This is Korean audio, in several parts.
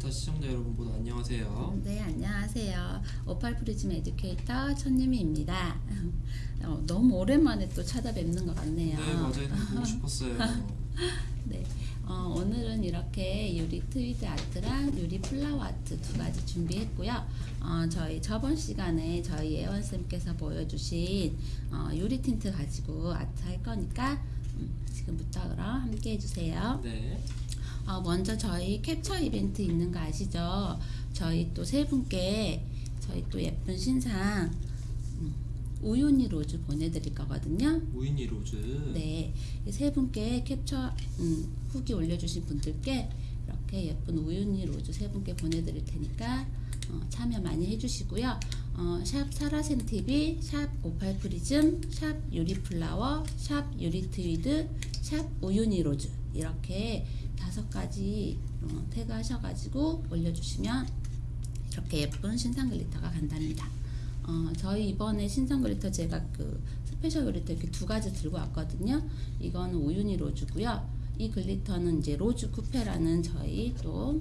인스타 시청자 여러분 모두 안녕하세요. 네, 안녕하세요. 오팔 프리즘 educator 천유미입니다. 어, 너무 오랜만에 또 찾아뵙는 것 같네요. 네, 맞아요. 보고 싶었어요. 네, 어, 오늘은 이렇게 유리 트위드 아트랑 유리 flower 아트 두 가지 준비했고요. 어, 저희 저번 시간에 저희 예원쌤께서 보여주신 어, 유리 틴트 가지고 아트 할 거니까 음, 지금부터 그럼 함께 해주세요. 네. 어, 먼저 저희 캡처 이벤트 있는 거 아시죠? 저희 또 세 분께 저희 또 예쁜 신상 음, 우유니 로즈 보내드릴 거거든요. 우유니 로즈. 네, 이 세 분께 캡처 음, 후기 올려주신 분들께 이렇게 예쁜 우유니 로즈 세 분께 보내드릴 테니까 어, 참여 많이 해주시고요. 어, 샵 사라쌤 TV, 샵 오팔 프리즘, 샵 유리 플라워, 샵 유리 트위드, 샵 우유니 로즈 이렇게 다섯 가지 어, 태그 하셔가지고 올려주시면 이렇게 예쁜 신상 glitter가 간답니다. 어, 저희 이번에 신상 glitter 제가 그 special glitter 이렇게 두 가지 들고 왔거든요. 이거는 우유니 로즈고요. 이 glitter는 이제 로즈 쿠페라는 저희 또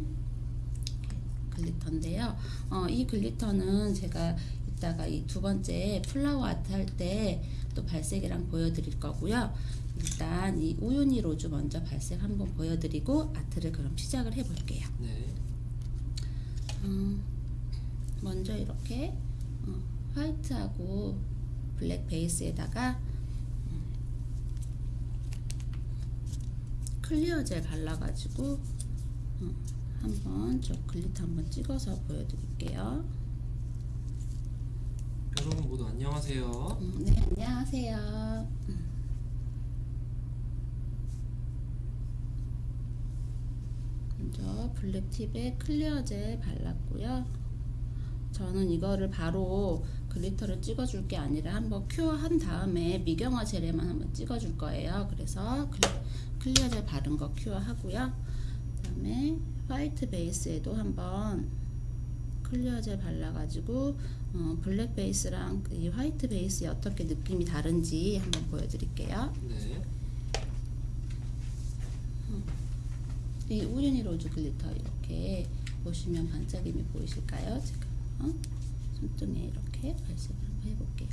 glitter인데요. 어, 이 glitter는 제가 이따가 이 두 번째 flower 아트 할 때 또 발색이랑 보여드릴 거고요. 일단 이 우유니 로즈 먼저 발색 한번 보여드리고 아트를 그럼 시작을 해볼게요. 네. 음, 먼저 이렇게 어, white하고 black 베이스에다가 음, clear 젤 발라가지고 어, 한번 저 glitter 한번 찍어서 보여드릴게요. 여러분 모두 안녕하세요. 음, 네, 안녕하세요. 먼저 black 팁에 clear 젤 발랐고요. 저는 이거를 바로 glitter를 찍어줄 게 아니라 한번 cure한 다음에 미경화 젤에만 한번 찍어줄 거예요. 그래서 클리, clear 젤 바른 거 cure하고요. 그 다음에 white 베이스에도 한번 clear 젤 발라가지고 어, black 베이스랑 이 white 베이스에 어떻게 느낌이 다른지 한번 보여드릴게요. 네. 이 우유니 로즈 glitter 이렇게 보시면 반짝임이 보이실까요? 제가 어? 손등에 이렇게 발색을 한번 해볼게요.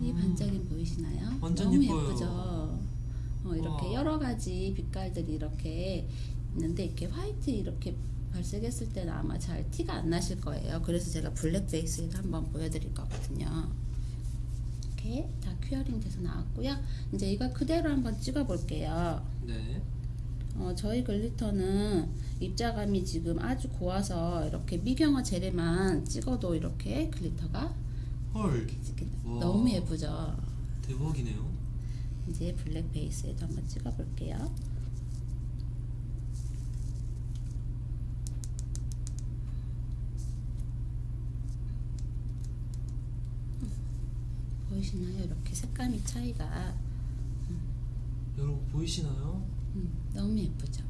이 음, 반짝임 보이시나요? 완전 너무 예뻐요. 예쁘죠. 어, 이렇게 와. 여러 가지 빛깔들이 이렇게 있는데 이렇게 white 이렇게 발색했을 때는 아마 잘 티가 안 나실 거예요. 그래서 제가 black 베이스에도 한번 보여드릴 거거든요. 이렇게 다 curing 돼서 나왔고요. 이제 이거 그대로 한번 찍어볼게요. 네. 어, 저희 glitter는 입자감이 지금 아주 고와서 이렇게 미경화 젤에만 찍어도 이렇게 glitter가 헐. 너무 예쁘죠? 대박이네요. 이제 블랙 베이스에도 한번 찍어 볼게요. 음, 보이시나요? 이렇게 색감이 차이가 여러분 보이시나요? 음, 너무 예쁘죠?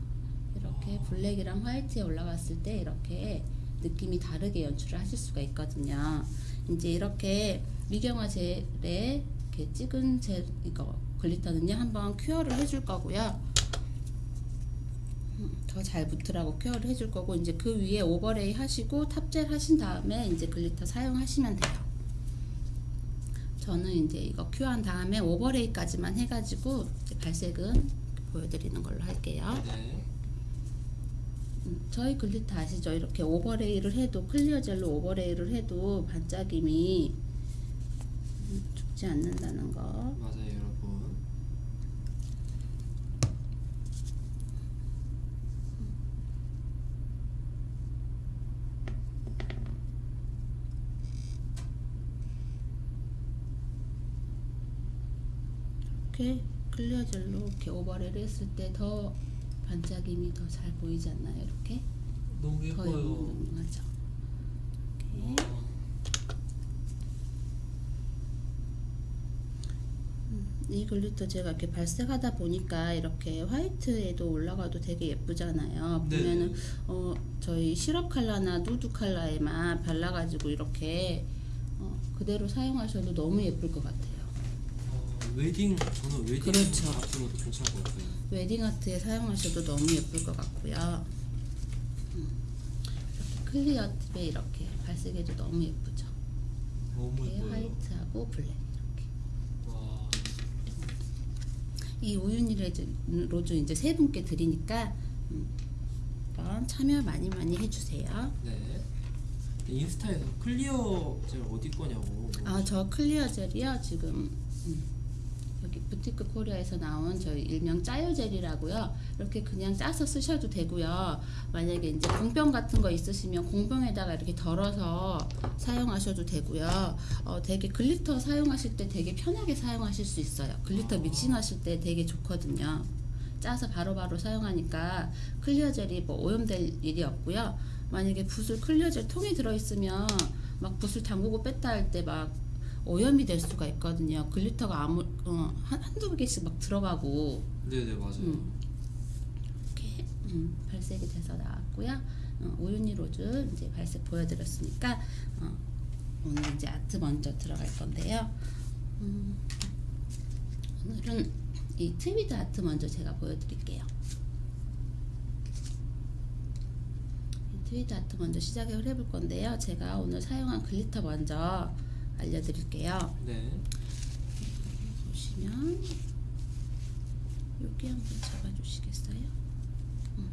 이렇게 블랙이랑 화이트에 올라갔을 때 이렇게 느낌이 다르게 연출을 하실 수가 있거든요. 이제 이렇게 미경화 젤에 이렇게 찍은 젤 이거 glitter는요 한번 cure를 해줄 거고요. 음, 더 잘 붙으라고 cure를 해줄 거고 이제 그 위에 overlay 하시고 top젤 하신 다음에 이제 glitter 사용하시면 돼요. 저는 이제 이거 cure한 다음에 overlay까지만 해가지고 이제 발색은 보여드리는 걸로 할게요. 네. 음, 저희 glitter 아시죠? 이렇게 overlay를 해도 clear 젤로 overlay를 해도 반짝임이 음, 죽지 않는다는 거. 맞아요, 여러분. 이렇게 클리어 젤로 이렇게 오버레이를 했을 때 더 반짝임이 더 잘 보이지 않나요? 이렇게 너무 더 예뻐요. 이렇게 와. 이 glitter 제가 이렇게 발색하다 보니까 이렇게 white에도 올라가도 되게 예쁘잖아요. 네. 보면은 어 저희 시럽 컬러나 누드 컬러에만 발라가지고 이렇게 어, 그대로 사용하셔도 너무 예쁠 것 같아요. 어, 웨딩 저는 웨딩 그렇죠. 것도 괜찮을 것 같아요. 웨딩 아트에 사용하셔도 너무 예쁠 것 같고요. 음. clear 팁에 이렇게 발색해도 너무 예쁘죠. 너무 예뻐요. white하고 black 이렇게. 와. 이 레즈- 로즈 이제 세 분께 드리니까 음, 한번 참여 많이 많이 해주세요. 네. 인스타에서 clear 젤 어디 거냐고. 아 저 clear 젤이요 지금 음, 여기 부티크 코리아에서 나온 저희 일명 짜요 젤이라고요. 이렇게 그냥 짜서 쓰셔도 되고요. 만약에 이제 공병 같은 거 있으시면 공병에다가 이렇게 덜어서 사용하셔도 되고요. 어, 되게 glitter 사용하실 때 되게 편하게 사용하실 수 있어요. glitter mixing하실 때 되게 좋거든요. 짜서 바로바로 사용하니까 clear 젤이 뭐 오염될 일이 없고요. 만약에 붓을 clear 젤 통에 들어있으면 막 붓을 담그고 뺐다 할 때 막 오염이 될 수가 있거든요. glitter가 아무 어, 한, 한두 개씩 막 들어가고 네네 맞아요. 음. 이렇게 음, 발색이 돼서 나왔고요. 어, 우유니 로즈 이제 발색 보여드렸으니까 어, 오늘 이제 아트 먼저 들어갈 건데요. 음, 오늘은 이 트위드 아트 먼저 제가 보여드릴게요. 이 트위드 아트 먼저 시작을 해볼 건데요. 제가 오늘 사용한 glitter 먼저 알려드릴게요. 네. 보시면 여기 한번 잡아주시겠어요? 음.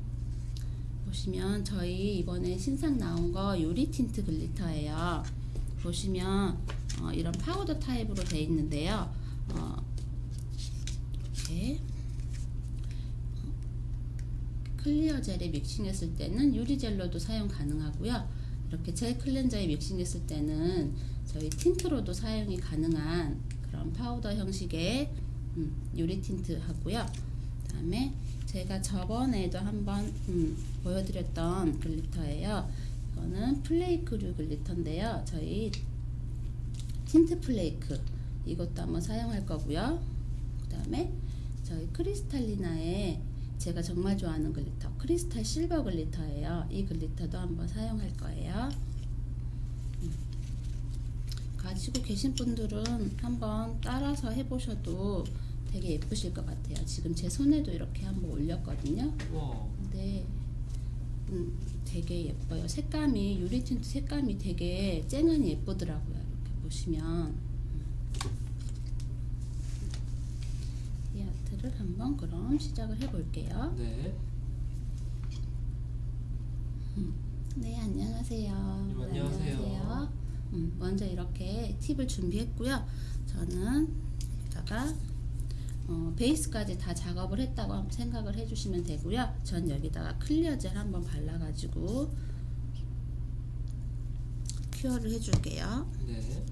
보시면 저희 이번에 신상 나온 거 요리 tint glitter예요. 보시면 어, 이런 파우더 타입으로 되어 있는데요. 어, 이렇게 어, clear 젤에 믹싱했을 때는 유리 젤로도 사용 가능하고요. 이렇게 젤 클렌저에 믹싱했을 때는 저희 tint로도 사용이 가능한 그런 파우더 형식의 음, 유리 틴트 하고요. 그 다음에 제가 저번에도 한번 음, 보여드렸던 glitter예요. 이거는 flake류 glitter인데요. 저희 tint flake 이것도 한번 사용할 거고요. 그 다음에 저희 크리스탈리나의 제가 정말 좋아하는 glitter 크리스탈 실버 glitter예요. 이 glitter도 한번 사용할 거예요. 가지고 계신 분들은 한번 따라서 해보셔도 되게 예쁘실 것 같아요. 지금 제 손에도 이렇게 한번 올렸거든요. 와. 근데 음, 되게 예뻐요. 색감이 유리 틴트 색감이 되게 쨍하니 예쁘더라고요. 이렇게 보시면 이 아트를 한번 그럼 시작을 해볼게요. 네. 네, 안녕하세요. 네, 안녕하세요. 음, 먼저 이렇게 팁을 준비했고요. 저는 여기다가 어, 베이스까지 다 작업을 했다고 생각을 해주시면 되고요. 전 여기다가 clear 젤 한번 발라가지고 cure를 해줄게요. 네.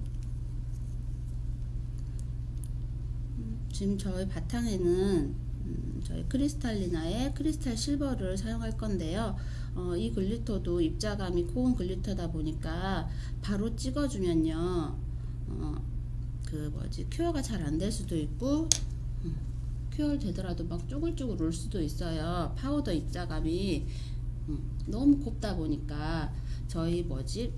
지금 저희 바탕에는 음, 저희 크리스탈리나의 크리스탈 실버를 사용할 건데요. 어, 이 glitter도 입자감이 고운 glitter다 보니까 바로 찍어주면요. 어, 그 뭐지 cure가 잘 안 될 수도 있고 음, cure 되더라도 막 쪼글쪼글 올 수도 있어요. 파우더 입자감이 음, 너무 곱다 보니까 저희 뭐지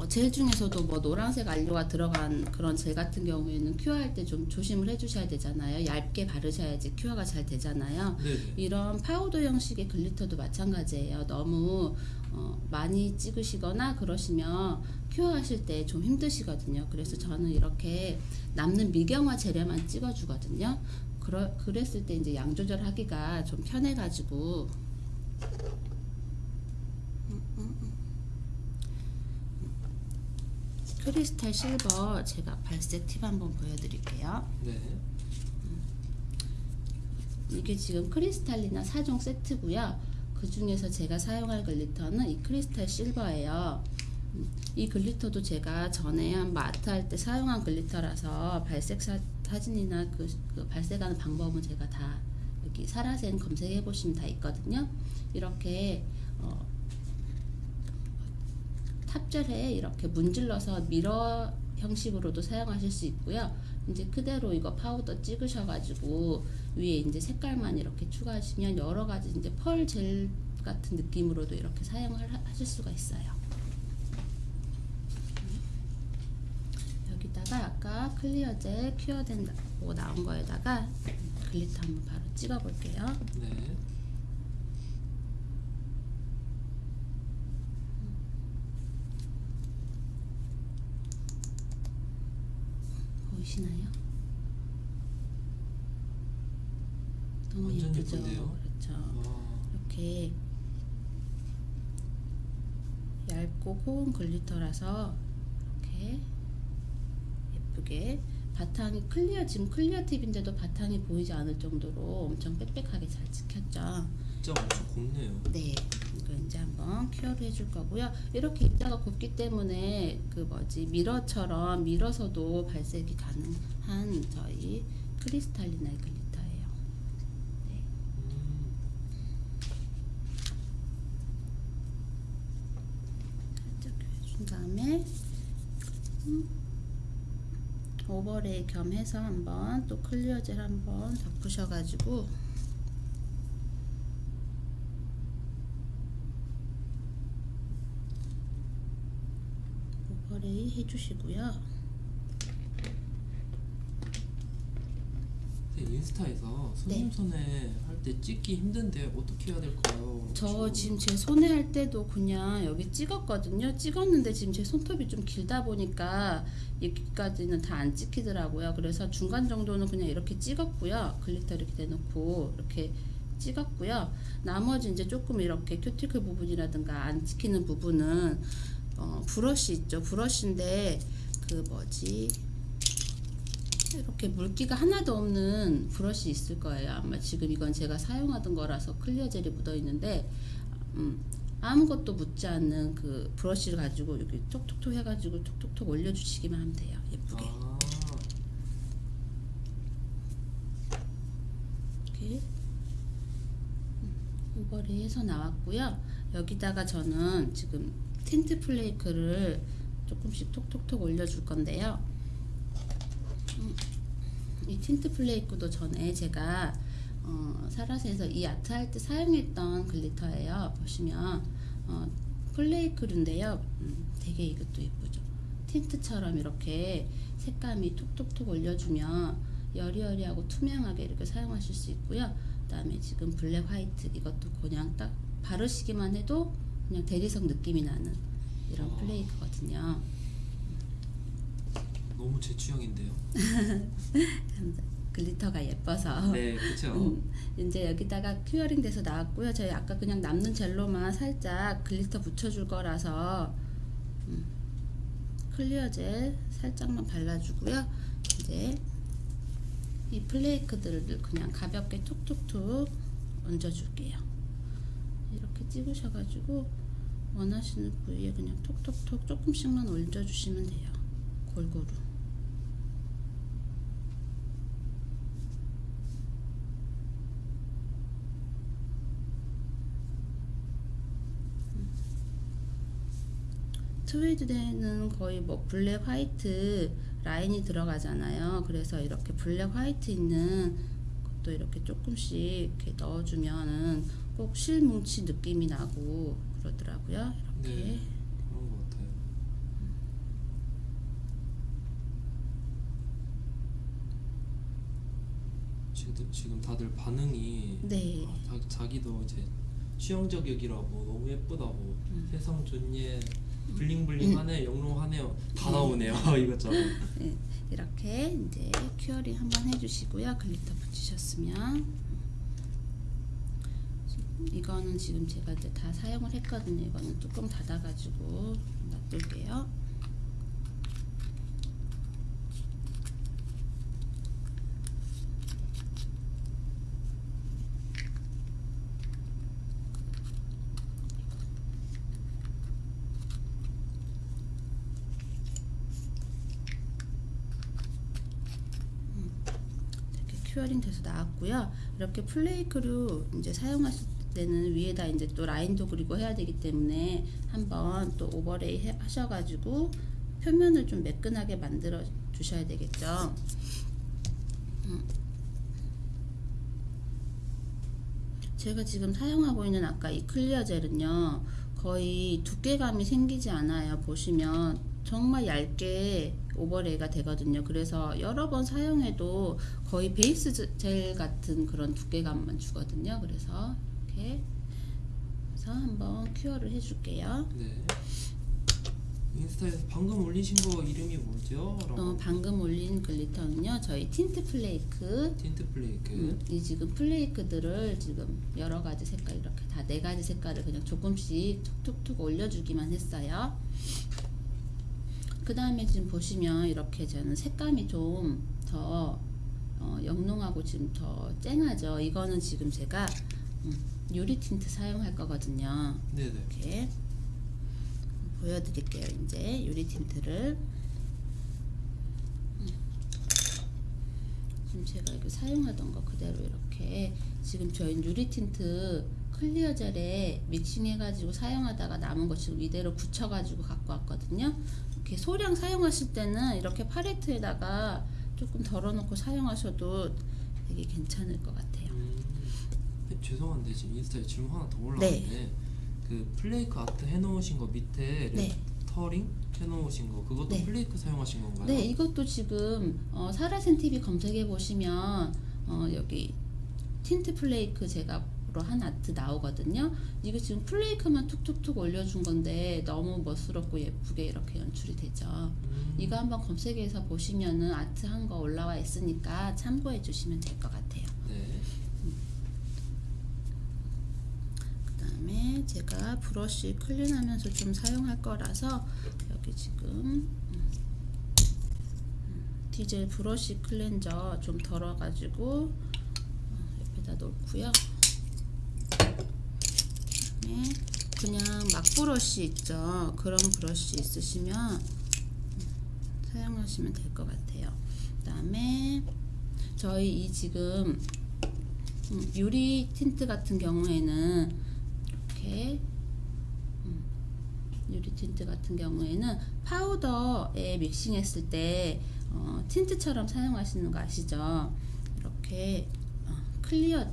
어, 젤 중에서도 뭐 노란색 안료가 들어간 그런 젤 같은 경우에는 cure할 때 좀 조심을 해주셔야 되잖아요. 얇게 바르셔야지 cure가 잘 되잖아요. 네네. 이런 파우더 형식의 glitter도 마찬가지예요. 너무 어, 많이 찍으시거나 그러시면 큐어하실 때 좀 힘드시거든요. 그래서 저는 이렇게 남는 미경화 재료만 찍어주거든요. 그러, 그랬을 때 이제 양 조절하기가 좀 편해가지고 크리스탈 실버 제가 발색 팁 한번 보여드릴게요. 네. 이게 지금 크리스탈리나 4종 세트고요. 그 중에서 제가 사용할 glitter는 이 크리스탈 실버예요. 음, 이 glitter도 제가 전에 한 아트 할 때 사용한 glitter라서 발색 사, 사진이나 그, 그 발색하는 방법은 제가 다 여기 사라세 검색해 보시면 다 있거든요. 이렇게 어, top젤에 이렇게 문질러서 mirror 형식으로도 사용하실 수 있고요. 이제 그대로 이거 파우더 찍으셔가지고 위에 이제 색깔만 이렇게 추가하시면 여러 가지 이제 펄 젤 같은 느낌으로도 이렇게 사용을 하- 하실 수가 있어요. 여기다가 아까 clear 젤 cure된다고 나온 거에다가 glitter 한번 바로 찍어볼게요. 네. 보이시나요? 너무 예쁘죠? 예쁜데요? 그렇죠. 와. 이렇게 얇고 고운 glitter라서 이렇게 예쁘게 바탕이 clear 지금 clear 팁인데도 바탕이 보이지 않을 정도로 엄청 빽빽하게 잘 찍혔죠. 진짜 엄청 곱네요. 네, 이거 이제 한번 cure를 해줄 거고요. 이렇게 입자가 곱기 때문에 그 뭐지 mirror처럼 밀어서도 발색이 가능한 저희 크리스탈리나의 glitter예요. 네. 음. 살짝 해준 다음에 음, overlay 겸 해서 한번 또 clear 젤 한번 덮으셔가지고 해주시고요. 인스타에서 손님 네. 손에 할 때 찍기 힘든데 어떻게 해야 될까요? 저 지금 제 손에 할 때도 그냥 여기 찍었거든요. 찍었는데 지금 제 손톱이 좀 길다 보니까 여기까지는 다 안 찍히더라고요. 그래서 중간 정도는 그냥 이렇게 찍었고요. glitter 이렇게 대놓고 이렇게 찍었고요. 나머지 이제 조금 이렇게 큐티클 부분이라든가 안 찍히는 부분은 어, 브러쉬 있죠. 브러쉬인데 그 뭐지 이렇게 물기가 하나도 없는 브러쉬 있을 거예요. 아마 지금 이건 제가 사용하던 거라서 clear 젤이 묻어 있는데 음, 아무것도 묻지 않는 그 브러쉬를 가지고 여기 톡톡톡 해가지고 톡톡톡 올려주시기만 하면 돼요. 예쁘게 아, 이렇게 음, overlay 해서 나왔고요. 여기다가 저는 지금 tint flake를 조금씩 톡톡톡 올려줄 건데요. 음, 이 tint flake도 전에 제가 어, 사라세에서 이 아트 할 때 사용했던 glitter예요. 보시면 어, flake류인데요. 음, 되게 이것도 예쁘죠. tint처럼 이렇게 색감이 톡톡톡 올려주면 여리여리하고 투명하게 이렇게 사용하실 수 있고요. 그 다음에 지금 블랙 화이트 이것도 그냥 딱 바르시기만 해도 그냥 대리석 느낌이 나는 이런 와. flake거든요. 너무 제 취향인데요. glitter가 예뻐서. 네, 그렇죠. 음, 이제 여기다가 curing 돼서 나왔고요. 저희 아까 그냥 남는 젤로만 살짝 glitter 붙여줄 거라서 음, 클리어 젤 살짝만 발라주고요. 이제 이 플레이크들을 그냥 가볍게 툭툭툭 얹어줄게요. 이렇게 찍으셔가지고 원하시는 부위에 그냥 톡톡톡 조금씩만 얹어주시면 돼요. 골고루. 트위드에는 거의 뭐 블랙 화이트 라인이 들어가잖아요. 그래서 이렇게 블랙 화이트 있는 것도 이렇게 조금씩 이렇게 넣어주면은 꼭 실뭉치 느낌이 나고 그러더라고요. 이렇게 네, 그런 것 같아요. 지금 지금 다들 반응이 네. 아, 자, 자기도 이제 취향저격이라고 너무 예쁘다고 음. 세상 좋예 bling bling하네 영롱하네요 다 나오네요 이것저것 네, 이렇게 이제 curing 한번 해주시고요. glitter 붙이셨으면 이거는 지금 제가 이제 다 사용을 했거든요. 이거는 뚜껑 닫아가지고 놔둘게요. 이렇게 curing 돼서 나왔고요. 이렇게 flake로 이제 사용하실 때는 위에다 이제 또 라인도 그리고 해야 되기 때문에 한번 또 overlay 해- 하셔가지고 표면을 좀 매끈하게 만들어 주셔야 되겠죠. 음. 제가 지금 사용하고 있는 아까 이 clear 젤은요 거의 두께감이 생기지 않아요 보시면 정말 얇게 overlay가 되거든요 그래서 여러 번 사용해도 거의 베이스 제- 젤 같은 그런 두께감만 주거든요 그래서 이렇게 해서 한번 cure를 해줄게요 네 인스타에서 방금 올리신 거 이름이 뭐죠? 어, 방금 올린 glitter는요 저희 틴트 flake 틴트 flake 음, 이 지금 flake들을 지금 여러 가지 색깔 이렇게 다 네 가지 색깔을 그냥 조금씩 툭툭툭 올려주기만 했어요. 그 다음에 지금 보시면 이렇게 저는 색감이 좀더 어, 영롱하고 지금 더 쨍하죠. 이거는 지금 제가 음, 유리 틴트 사용할 거거든요. 네네 이렇게 보여드릴게요. 이제 유리 틴트를 음. 지금 제가 이거 사용하던 거 그대로 이렇게 지금 저희 유리 틴트 clear 젤에 믹싱해가지고 사용하다가 남은 거 지금 이대로 붙여가지고 갖고 왔거든요. 이렇게 소량 사용하실 때는 이렇게 팔레트에다가 조금 덜어놓고 사용하셔도 되게 괜찮을 것 같아요. 음, 네, 죄송한데 지금 인스타에 질문 하나 더 올라왔는데 그 flake 아트 해놓으신 거 밑에 네. 터링 해놓으신 거 그것도 네. flake 사용하신 건가요? 네, 이것도 지금 어, 사라센 TV 검색해 보시면 어, 여기 틴트 flake 재료로 한 아트 나오거든요. 이거 지금 flake만 툭툭툭 올려준 건데 너무 멋스럽고 예쁘게 이렇게 연출이 되죠. 음, 이거 한번 검색해서 보시면은 아트 한 거 올라와 있으니까 참고해 주시면 될 것 같아요. 네 그 다음에 제가 브러쉬 clean하면서 좀 사용할 거라서 여기 지금 음, 음, 디젤 브러쉬 클렌저 좀 덜어가지고 어, 옆에다 놓고요. 그다음에 그냥 막 브러쉬 있죠. 그런 브러쉬 있으시면 음, 사용하시면 될 것 같아요. 그 다음에 저희 이 지금 음, 유리 틴트 같은 경우에는 이렇게 음, 유리 틴트 같은 경우에는 파우더에 믹싱했을 때 어, 틴트처럼 사용하시는 거 아시죠? 이렇게 어, clear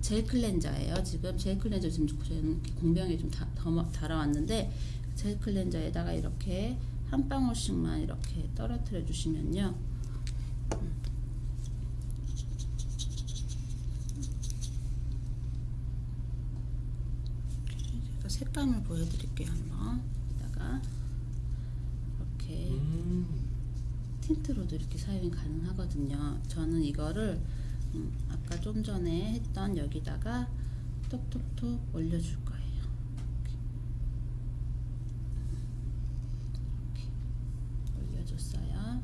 젤 클렌저예요. 지금 젤 클렌저 지금 저는 공병에 좀 덜어왔는데 젤 클렌저에다가 이렇게 한 방울씩만 이렇게 떨어뜨려 주시면요. 제가 색감을 보여드릴게요 한번. 여기다가 이렇게 음, 틴트로도 이렇게 사용이 가능하거든요. 저는 이거를 음, 아까 좀 전에 했던 여기다가 톡톡톡 올려줄 거예요 이렇게. 이렇게 올려줬어요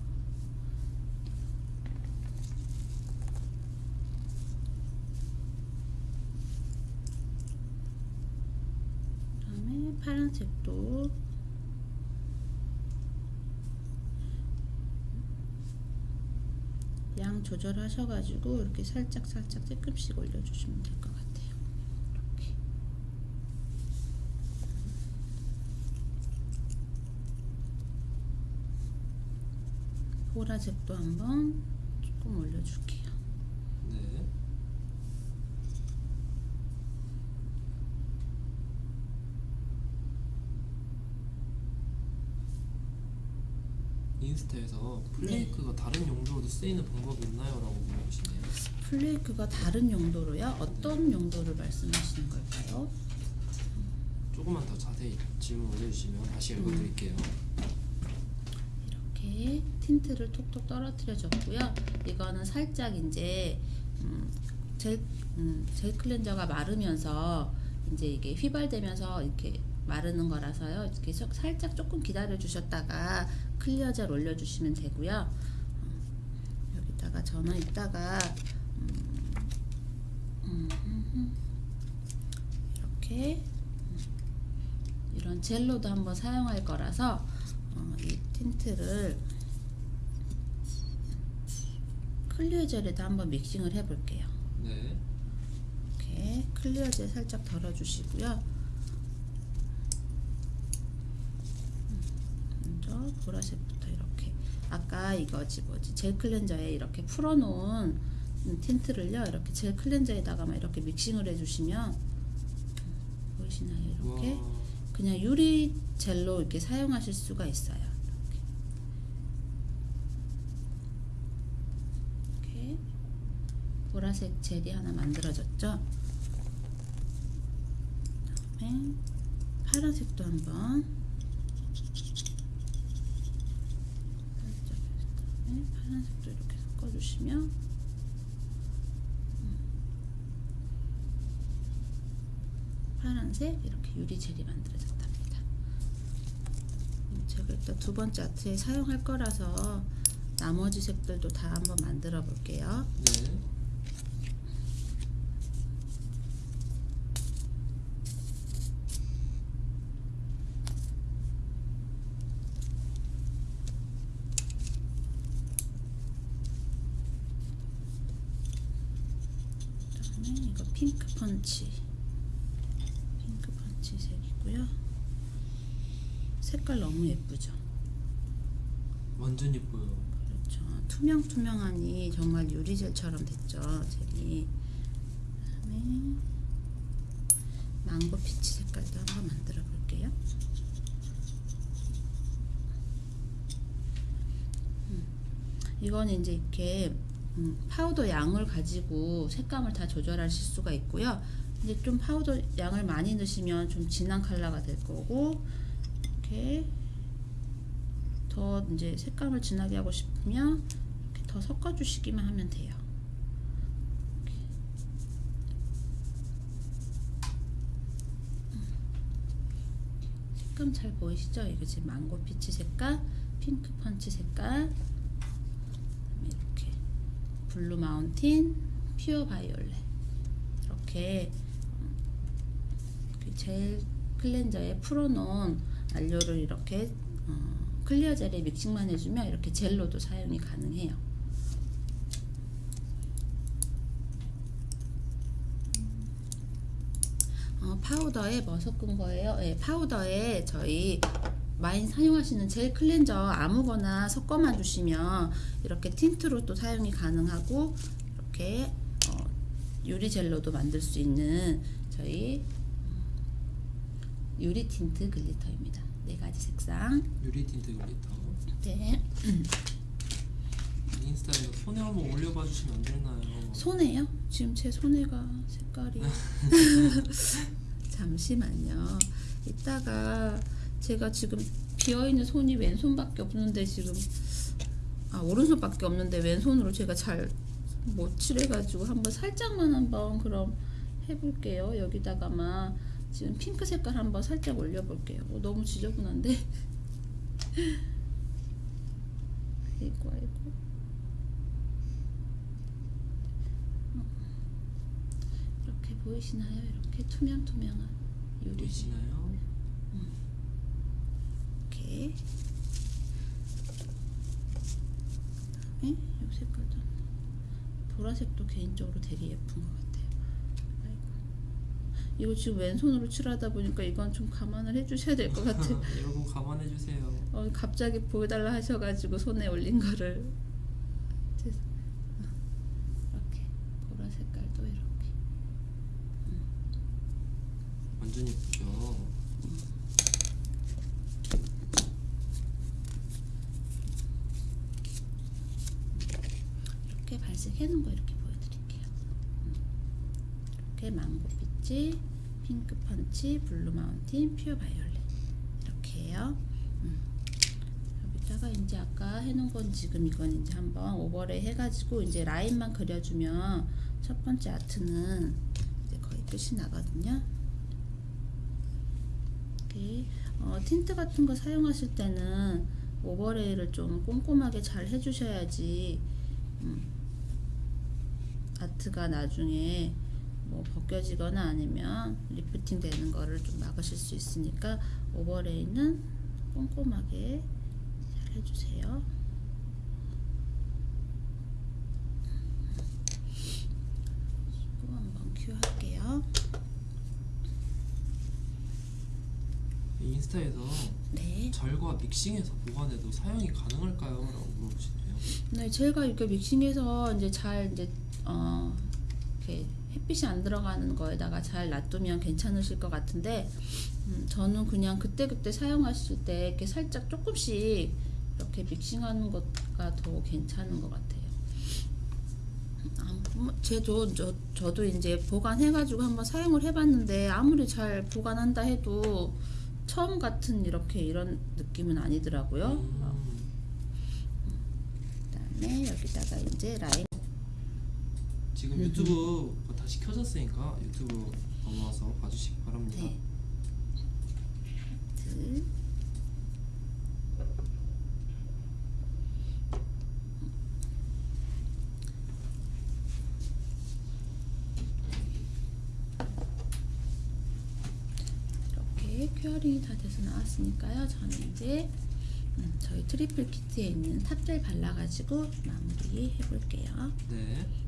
그다음에 파란색도 양 조절하셔가지고 이렇게 살짝 살짝 조금씩 올려주시면 될 것 같아요. 이렇게. 보라색도 한번 조금 올려줄게요. 네 인스타에서 flake가 다른 용도로도 쓰이는 방법이 있나요? 라고 물어보시네요 flake가 다른 용도로요? 어떤 용도를 말씀하시는 걸까요? 조금만 더 자세히 질문 올려주시면 다시 읽어드릴게요 이렇게 틴트를 톡톡 떨어뜨려 줬고요. 이거는 살짝 이제 음, 젤, 음, 젤 클렌저가 마르면서 이제 이게 휘발되면서 이렇게 마르는 거라서요. 이렇게 살짝 조금 기다려 주셨다가 clear 젤 올려 주시면 되고요. 어, 여기다가 저는 이따가 음, 음, 음, 음, 이렇게 음, 이런 젤로도 한번 사용할 거라서 어, 이 틴트를 clear 젤에다 한번 믹싱을 해볼게요. 네 이렇게 clear 젤 살짝 덜어주시고요. 음, 먼저 보라색부터 이렇게 아까 이거지 뭐지 젤 클렌저에 이렇게 풀어놓은 음, 틴트를요 이렇게 젤 클렌저에다가만 이렇게 믹싱을 해주시면 음, 보이시나요 이렇게 우와. 그냥 유리 젤로 이렇게 사용하실 수가 있어요. 이렇게. 이렇게 보라색 젤이 하나 만들어졌죠. 그다음에 파란색도 한번 네, 파란색도 이렇게 섞어주시면 음. 파란색 이렇게 유리 젤이 만들어졌답니다. 음, 제가 일단 두 번째 아트에 사용할 거라서 나머지 색들도 다 한번 만들어 볼게요. 네. 그다음에 이거 핑크 펀치 핑크 펀치 색이고요. 색깔 너무 예쁘죠. 완전 예뻐요. 그렇죠. 투명투명하니 정말 유리젤처럼 됐죠. 젤이. 그다음에 망고 피치 색깔도 한번 만들어 볼게요. 음, 이건 이제 이렇게 음, 파우더 양을 가지고 색감을 다 조절하실 수가 있고요. 이제 좀 파우더 양을 많이 넣으시면 좀 진한 컬러가 될 거고 이렇게 더 이제 색감을 진하게 하고 싶으면 이렇게 더 섞어 주시기만 하면 돼요. 음. 색감 잘 보이시죠? 이거 지금 Mango Peach 색깔, Pink Punch 색깔, Blue Mountain, Pure Violet 이렇게 음, 그 gel cleanser에 풀어놓은 안료를 이렇게 어, clear gel에 믹싱만 해주면 이렇게 젤로도 사용이 가능해요. 어, 파우더에 뭐 섞은 거예요? 예, 파우더에 저희 많이 사용하시는 gel cleanser 아무거나 섞어만 주시면 이렇게 tint로 또 사용이 가능하고 이렇게 어, 유리 젤로도 만들 수 있는 저희 유리 tint glitter입니다. 네 가지 색상. 유리 tint glitter. 네. 인스타에 손에 한번 올려봐 주시면 안 되나요? 손에요? 지금 제 손에가 색깔이 잠시만요. 이따가 제가 지금 비어 있는 손이 왼손밖에 없는데 지금 아 오른손밖에 없는데 왼손으로 제가 잘 못 칠해가지고 한번 살짝만 한번 그럼 해볼게요. 여기다가만 지금 핑크 색깔 한번 살짝 올려볼게요. 어, 너무 지저분한데. 아이고 아이고. 이렇게 보이시나요? 이렇게 투명투명한 유리 보이시나요? 이렇게 그다음에 이 색깔도 보라색도 개인적으로 되게 예쁜 것 같아요. 아이고. 이거 지금 왼손으로 칠하다 보니까 이건 좀 감안을 해주셔야 될 것 같아요. 여러분 감안해 주세요. 어, 갑자기 보여달라 하셔가지고 손에 올린 거를 죄송- 이렇게 보라 색깔도 이렇게 완전 예쁘죠. 이렇게 발색해 놓은 거 이렇게 보여드릴게요. 음. 이렇게 Mango Peach, Pink Punch, Blue Mountain, Pure Violet 이렇게요. 음. 여기다가 이제 아까 해놓은 건 지금 이건 이제 한번 overlay 해가지고 이제 라인만 그려주면 첫 번째 아트는 이제 거의 끝이 나거든요. 어, 틴트 같은 거 사용하실 때는 overlay를 좀 꼼꼼하게 잘 해주셔야지 음, 아트가 나중에 뭐 벗겨지거나 아니면 리프팅 되는 거를 좀 막으실 수 있으니까 overlay는 꼼꼼하게 잘 해주세요. 또 한번 큐 할게요. 인스타에서 네. 절과 믹싱해서 보관해도 사용이 가능할까요? 라고 물어보시네요. 네, 제가 이렇게 믹싱해서 이제 잘 이제 어 이렇게 햇빛이 안 들어가는 거에다가 잘 놔두면 괜찮으실 것 같은데 음, 저는 그냥 그때 그때 사용하실 때 이렇게 살짝 조금씩 이렇게 믹싱하는 것가 더 괜찮은 것 같아요. 아, 뭐, 제도 저, 저도 이제 보관해가지고 한번 사용을 해봤는데 아무리 잘 보관한다 해도 처음 같은 이렇게 이런 느낌은 아니더라고요. 음, 그 다음에 다음에 여기다가 이제 라인 지금 유튜브 다시 켜졌으니까 유튜브 넘어와서 봐주시기 바랍니다. 네. 이렇게 curing이 다 돼서 나왔으니까요. 저는 이제 음, 저희 트리플 키트에 있는 top gel 발라가지고 마무리 해볼게요. 네.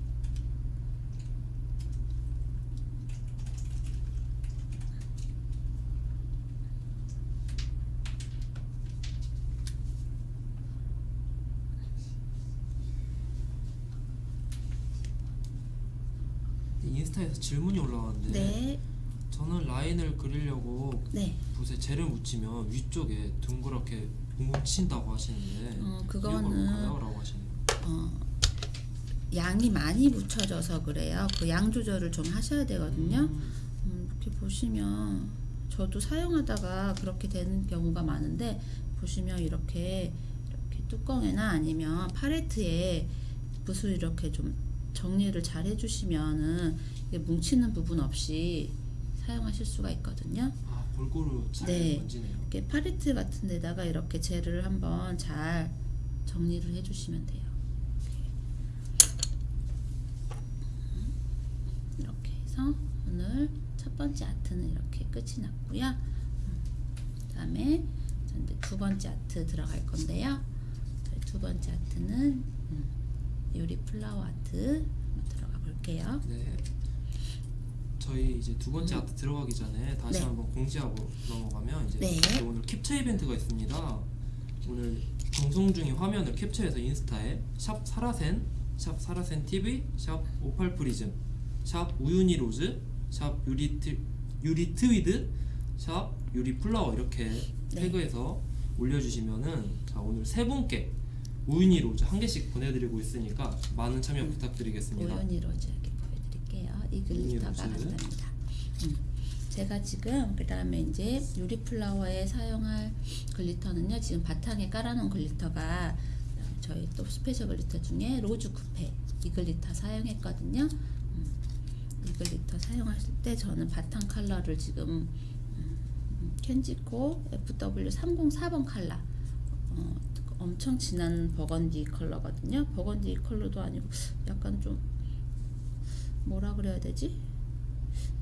인스타에서 질문이 올라왔는데 네, 저는 라인을 그리려고 네. 붓에 젤을 묻히면 위쪽에 둥그렇게 뭉친다고 하시는데 어, 그거는? 라고 하시네요. 어, 양이 많이 묻혀져서 그래요. 그 양 조절을 좀 하셔야 되거든요. 음, 음, 이렇게 보시면 저도 사용하다가 그렇게 되는 경우가 많은데 보시면 이렇게 이렇게 뚜껑에나 아니면 팔레트에 붓을 이렇게 좀 정리를 잘 해주시면은 뭉치는 부분 없이 사용하실 수가 있거든요. 아 골고루 잘 네. 번지네요. 이렇게 팔레트 같은 데다가 이렇게 젤을 한번 잘 정리를 해주시면 돼요. 이렇게 해서 오늘 첫 번째 아트는 이렇게 끝이 났고요. 그 다음에 두 번째 아트 들어갈 건데요. 두 번째 아트는 음, 유리 flower 아트 들어가 볼게요. 네. 저희 이제 두 번째 아트 들어가기 전에 다시 네. 한번 공지하고 넘어가면 이제 네. 오늘 캡처 이벤트가 있습니다. 오늘 방송 중인 화면을 캡처해서 인스타에 샵 사라센, 샵 사라센 TV, 샵 Opal Prism, 샵 우유니 Rose, 샵 유리 트 유리 트위드, 샵 유리 flower 이렇게 네. 태그해서 올려주시면은 자 오늘 세 분께 우유니 Rose 한 개씩 보내드리고 있으니까 많은 참여 부탁드리겠습니다. 우유니 Rose 이렇게 보여드릴게요. 이 글리터가 오연이 로즈. 간답니다. 음. 제가 지금 그 다음에 이제 유리 flower에 사용할 glitter는요. 지금 바탕에 깔아놓은 glitter가 저희 또 스페셜 glitter 중에 Rose 쿠페 이 glitter 사용했거든요. 음. 이 glitter 사용하실 때 저는 바탕 컬러를 지금 음, 켄지코 FW304번 컬러 어, 엄청 진한 버건디 컬러거든요. 버건디 컬러도 아니고 약간 좀 뭐라 그래야 되지?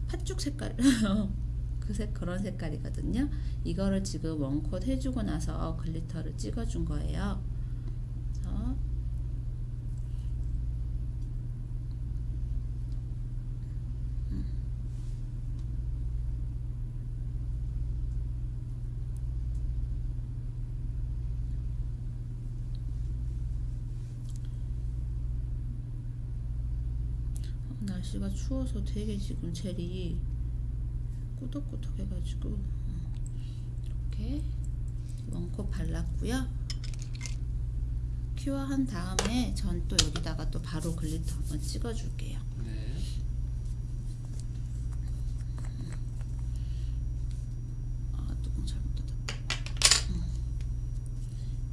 팥죽 색깔 그 색 그런 색깔이거든요. 이거를 지금 one coat 해주고 나서 glitter를 찍어준 거예요. 그래서 음. 어, 날씨가 추워서 되게 지금 젤이 꾸덕꾸덕 해가지고 음, 이렇게 one coat 발랐고요. cure한 다음에 전 또 여기다가 또 바로 glitter 한번 찍어줄게요. 네. 아 뚜껑 잘못 닫았다. 음.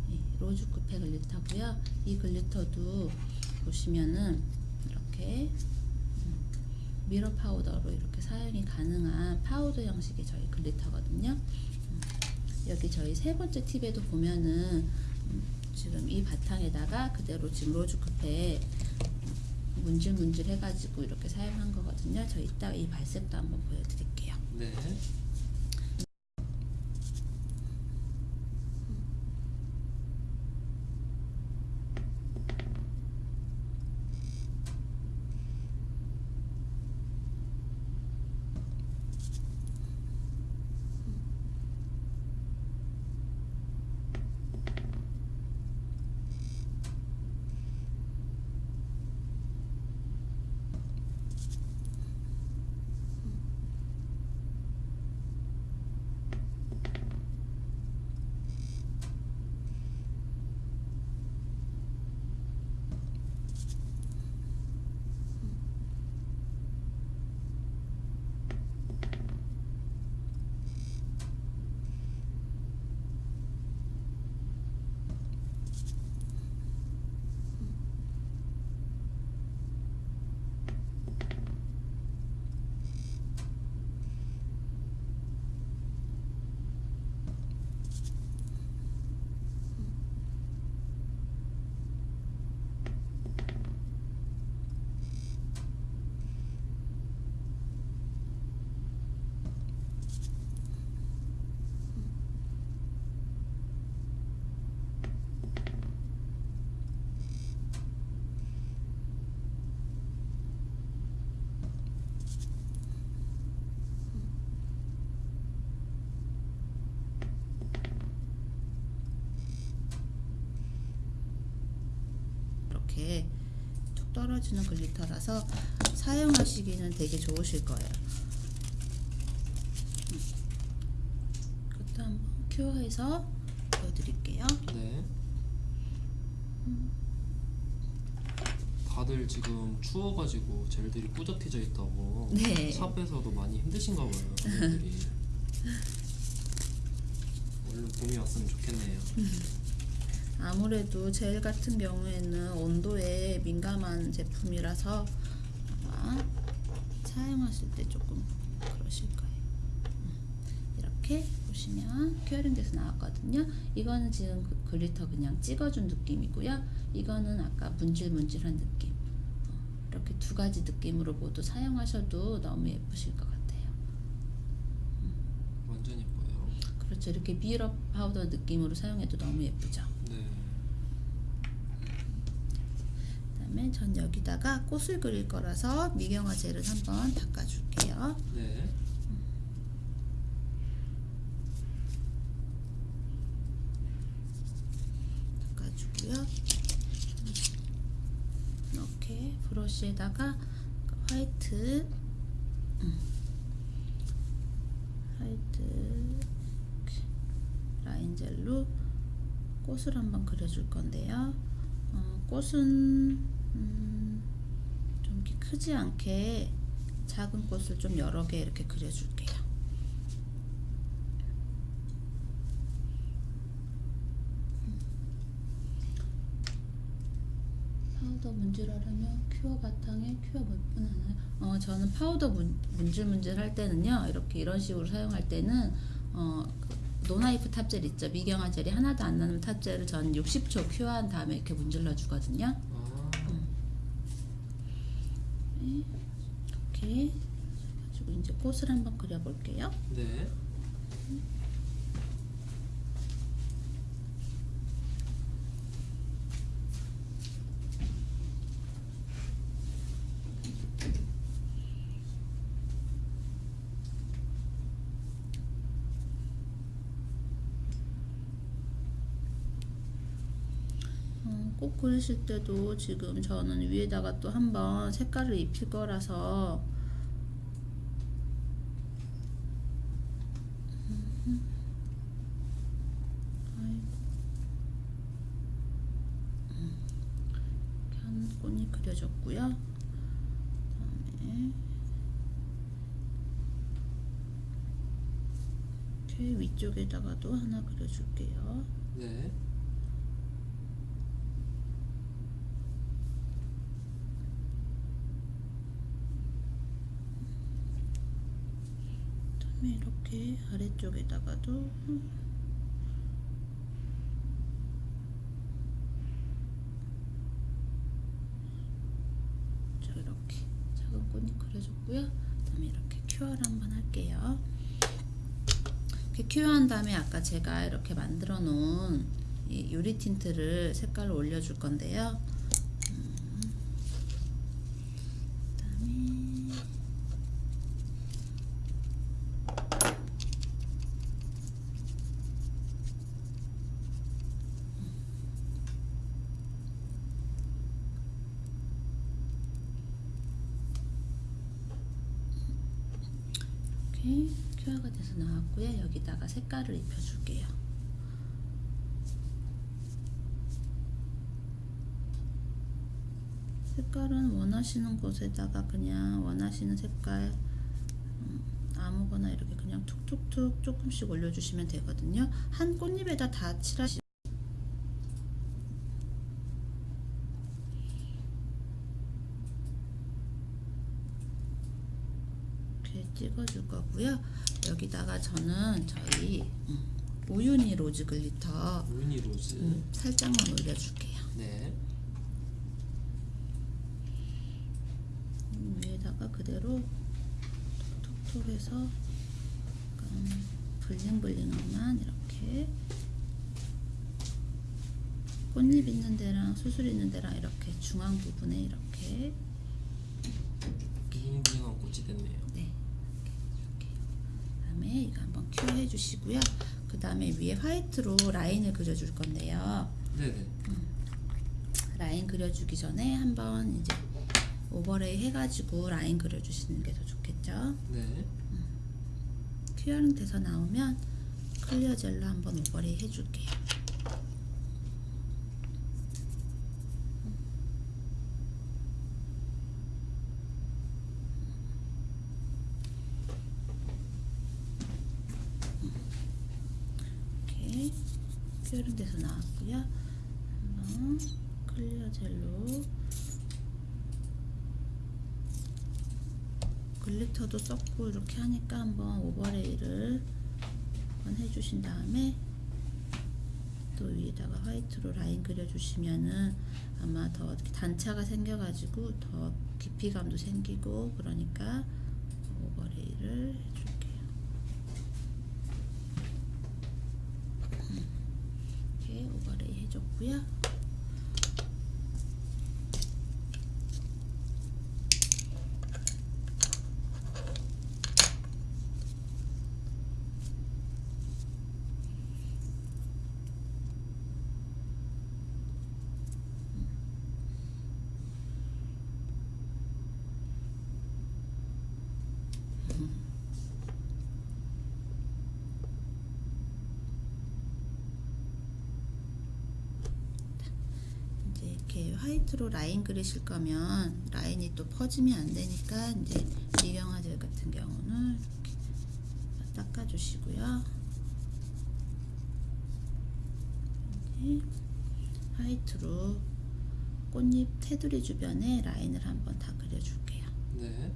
이 Rose 쿠페 glitter고요. 이 glitter도 보시면은 이렇게 음, mirror powder로 이렇게 사용이 가능한 파우더 형식의 저희 glitter거든요. 음, 여기 저희 세 번째 팁에도 보면은 음, 지금 이 바탕에다가 그대로 지금 Rose 쿠페 문질문질 해가지고 이렇게 사용한 거거든요. 저 이따 이 발색도 한번 보여드릴게요. 네. 툭 떨어지는 글리터라서 사용하시기는 되게 좋으실 거예요. 음. 이것도 한번 큐어해서 보여드릴게요. 네. 다들 지금 추워가지고 젤들이 꾸덕해져 있다고 네. 샵에서도 많이 힘드신가 봐요 분들이 얼른 봄이 왔으면 좋겠네요 아무래도 젤 같은 경우에는 온도에 민감한 제품이라서 사용하실 때 조금 그러실 거예요. 음, 이렇게 보시면 curing 돼서 나왔거든요. 이거는 지금 그 glitter 그냥 찍어준 느낌이고요. 이거는 아까 문질문질한 느낌. 어, 이렇게 두 가지 느낌으로 모두 사용하셔도 너무 예쁘실 것 같아요. 완전 예뻐요 그렇죠. 이렇게 mirror powder 느낌으로 사용해도 너무 예쁘죠. 네 그 다음에 전 여기다가 꽃을 그릴 거라서 미경화 젤을 한번 닦아줄게요. 네. 닦아주고요. 이렇게 브러쉬에다가 화이트, 음, 화이트 이렇게 라인 젤로 꽃을 한번 그려줄 건데요. 어, 꽃은 음, 좀 이렇게 크지 않게 작은 꽃을 좀 여러 개 이렇게 그려줄게요. 파우더 문질하려면 큐어 바탕에 큐어 몇 분 하나요? 어, 저는 파우더 문, 문질 문질 할 때는요, 이렇게 이런 식으로 사용할 때는 어, 그 non-wipe top gel 있죠? 미경화 젤이 하나도 안 나는 top gel을 전 60초 cure한 다음에 이렇게 문질러 주거든요. 아, 네, 이렇게 가지고 이제 꽃을 한번 그려볼게요. 네. 어, 꽃 그리실 때도 지금 저는 위에다가 또 한번 색깔을 입힐 거라서 음. 아이고. 음. 이렇게 한 꽃이 그려졌고요. 그다음에 이렇게 위쪽에다가도 하나 그려줄게요. 네. 그다음에 이렇게 아래쪽에다가도 자 이렇게 작은 꽃이 그려줬고요. 그다음에 이렇게 큐어를 한번 할게요. 이렇게 cure한 다음에 아까 제가 이렇게 만들어 놓은 이 유리 tint를 색깔을 올려줄 건데요. 음, 그다음에 이렇게 큐어가 나왔고요. 여기다가 색깔을 입혀줄게요. 색깔은 원하시는 곳에다가 그냥 원하시는 색깔 음, 아무거나 이렇게 그냥 툭툭툭 조금씩 올려주시면 되거든요. 한 꽃잎에다 다 칠하시. 이렇게 찍어줄 거고요. 여기다가 저는 저희 음, 우유니 로즈 glitter 우유니 로즈. 음, 살짝만 올려줄게요. 네. 음, 위에다가 그대로 톡톡 해서 약간 bling bling한만 이렇게 꽃잎 있는 데랑 수술 있는 데랑 이렇게 중앙 부분에 이렇게 bling bling한 꽃이 됐네요. 네 이렇게 해줄게요. 그다음에 이거 한번 cure 해주시고요. 그 다음에 위에 화이트로 라인을 그려줄 건데요. 네네. 라인 그려주기 전에 한번 이제 overlay 해가지고 라인 그려주시는 게 더 좋겠죠. 네. curing 돼서 나오면 clear gel로 한번 overlay 해줄게요. 이렇게 curing 돼서 나왔고요. 한번 clear gel로 glitter도 썼고 이렇게 하니까 한번 overlay를 한번 해주신 다음에 또 위에다가 화이트로 라인 그려주시면은 아마 더 단차가 생겨가지고 더 깊이감도 생기고 그러니까 오버레이를 해줄게요. 음, 이렇게 오버레이 해줬고요. 이제 화이트로 라인 그리실 거면 라인이 또 퍼지면 안 되니까 이제 미경화 젤 같은 경우는 이렇게 닦아주시고요. 화이트로 꽃잎 테두리 주변에 라인을 한번 다 그려줄게요. 네.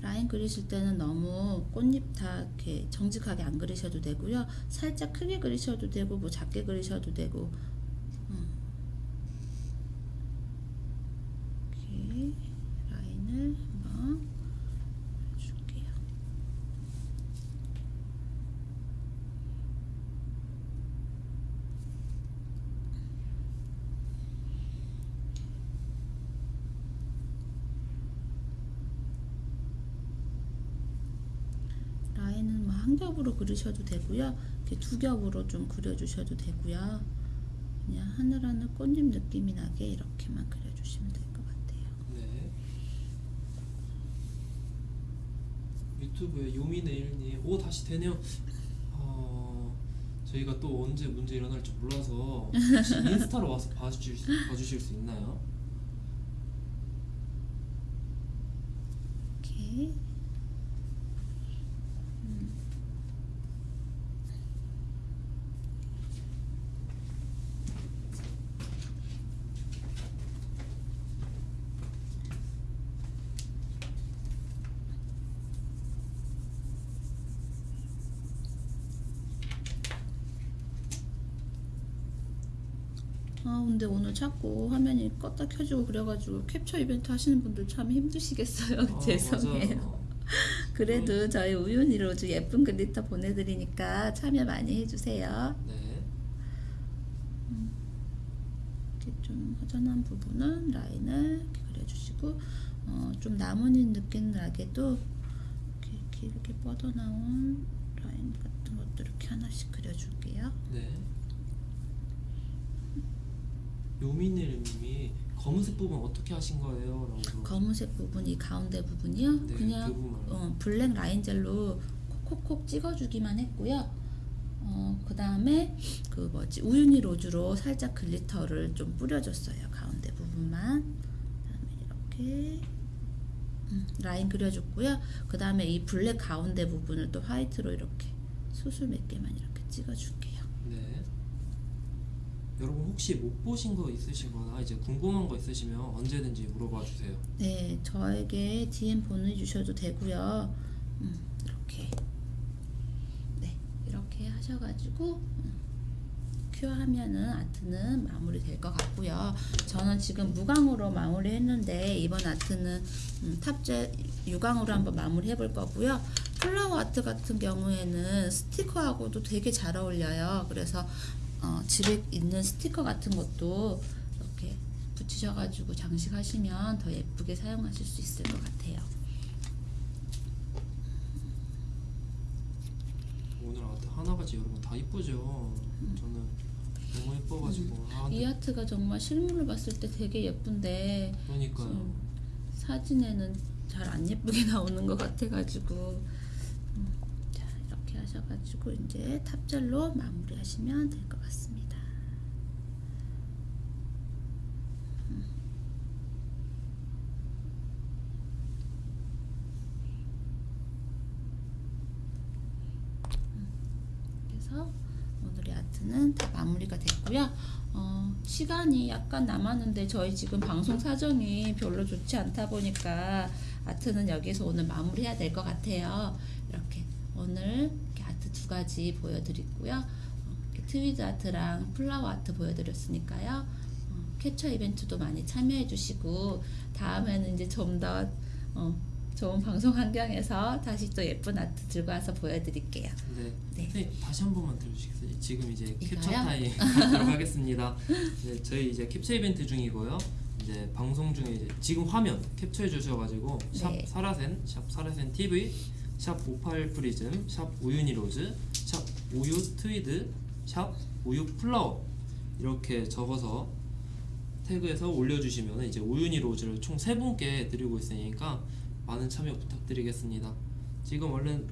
라인 그리실 때는 너무 꽃잎 다 이렇게 정직하게 안 그리셔도 되고요. 살짝 크게 그리셔도 되고 뭐 작게 그리셔도 되고. 음. 이렇게 라인을 한번 그려줄게요. 라인은 뭐 한 겹으로 그리셔도 되고요. 이렇게 두 겹으로 좀 그려주셔도 되고요. 그냥 하늘하늘 꽃잎 느낌이 나게 이렇게만 그려주시면 될 것 같아요. 네. 유튜브에 요미네일님 오 다시 되네요. 어, 저희가 또 언제 문제 일어날지 몰라서 혹시 인스타로 와서 봐주실, 수- 봐주실 수 있나요? 이렇게 아 자꾸 화면이 껐다 켜지고 그래가지고 캡처 이벤트 하시는 분들 참 힘드시겠어요. 아, 죄송해요. 그래도 저희 우유니 로즈 예쁜 glitter 보내드리니까 참여 많이 해주세요. 네. 이렇게 좀 허전한 부분은 라인을 이렇게 그려주시고 어, 좀 나뭇잎 느낌 나게도 이렇게 길게 뻗어나온 라인 같은 것도 이렇게 하나씩 그려줄게요. 네. 요미네일님이 검은색 부분 어떻게 하신 거예요? 라고 검은색 부분 이 가운데 부분이요. 네, 그냥 그. 어, black line gel로 콕콕콕 찍어주기만 했고요. 어, 그 다음에 그 뭐지 우유니 로즈로 살짝 glitter를 좀 뿌려줬어요. 가운데 부분만. 그다음에 이렇게 음, 라인 그려줬고요. 그 다음에 이 블랙 가운데 부분을 또 화이트로 이렇게 수술 몇 개만 이렇게 찍어줄게요. 네. 여러분 혹시 못 보신 거 있으시거나 이제 궁금한 거 있으시면 언제든지 물어봐 주세요. 네, 저에게 DM 보내주셔도 되고요. 음, 이렇게 네 이렇게 하셔가지고 음, 큐어하면은 아트는 마무리 될 것 같고요. 저는 지금 무광으로 마무리 했는데 이번 아트는 음, 탑재 유광으로 한번 마무리 해 볼 거고요. 플라워 아트 같은 경우에는 스티커하고도 되게 잘 어울려요. 그래서 어, 집에 있는 스티커 같은 것도 이렇게 붙이셔가지고 장식하시면 더 예쁘게 사용하실 수 있을 것 같아요. 오늘 아트 하나같이 여러분 다 이쁘죠. 저는 너무 예뻐가지고 아, 이 근데 아트가 정말 실물로 봤을 때 되게 예쁜데 그러니까요. 음, 사진에는 잘 안 예쁘게 나오는 것 같아가지고 음, 하셔가지고 이제 탑젤로 마무리하시면 될 것 같습니다. 음. 음, 그래서 오늘의 아트는 다 마무리가 됐고요. 어, 시간이 약간 남았는데 저희 지금 방송 사정이 별로 좋지 않다 보니까 아트는 여기서 오늘 마무리해야 될 것 같아요. 이렇게 오늘 아트 두 가지 보여드리고요. 어, 트위드 아트랑 flower 아트 보여드렸으니까요. 어, 캡처 이벤트도 많이 참여해 주시고 다음에는 이제 좀더 어, 좋은 방송 환경에서 다시 또 예쁜 아트 들고 와서 보여드릴게요. 네. 네. 선생님 다시 한 번만 들어주시겠어요? 지금 이제 이거요? 캡처 타임 들어가겠습니다. 네, 저희 이제 캡처 이벤트 중이고요. 이제 방송 중에 이제 지금 화면 캡처해 주셔가지고 샵 네. 사라센, 샵 사라센 TV, 샵 58 프리즘, 샵 우유니 로즈, 샵 우유 트위드, 샵 우유 flower 이렇게 적어서 태그해서 올려주시면 이제 우유니 로즈를 총 세 분께 드리고 있으니까 많은 참여 부탁드리겠습니다. 지금 얼른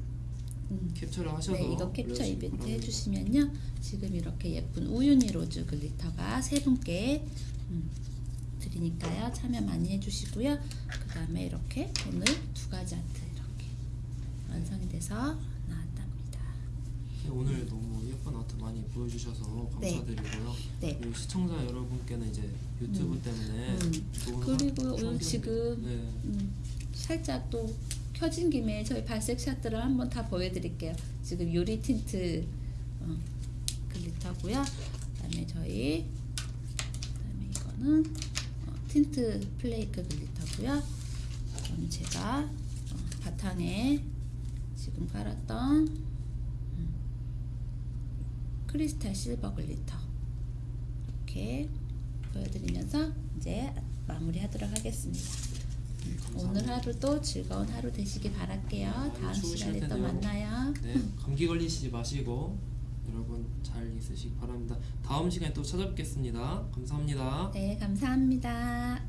음. 캡처를 하셔서 네, 이거 캡처 이벤트 바랍니다. 해주시면요. 지금 이렇게 예쁜 우유니 로즈 glitter가 세 분께 음, 드리니까요. 참여 많이 해주시고요. 그 다음에 이렇게 오늘 두 가지 아트 완성이 돼서 나왔답니다. 네, 오늘 너무 예쁜 아트 많이 보여주셔서 네. 감사드리고요. 네. 그리고 시청자 여러분께는 이제 유튜브 음. 때문에 음. 그리고 하- 오늘 지금 네. 음, 살짝 또 켜진 김에 저희 발색 샷들을 한번 다 보여드릴게요. 지금 유리 틴트 어, glitter고요. 그다음에 저희 그다음에 이거는 어, tint flake glitter고요. 그다음에 제가 어, 바탕에 지금 깔았던 음, crystal silver glitter 이렇게 보여드리면서 이제 마무리 하도록 하겠습니다. 네. 오늘 하루도 즐거운 하루 되시길 바랄게요. 다음 추우실 시간에 또. 만나요. 네, 감기 걸리시지 마시고 여러분 잘 있으시기 바랍니다. 다음 시간에 또 찾아뵙겠습니다. 감사합니다. 네, 감사합니다.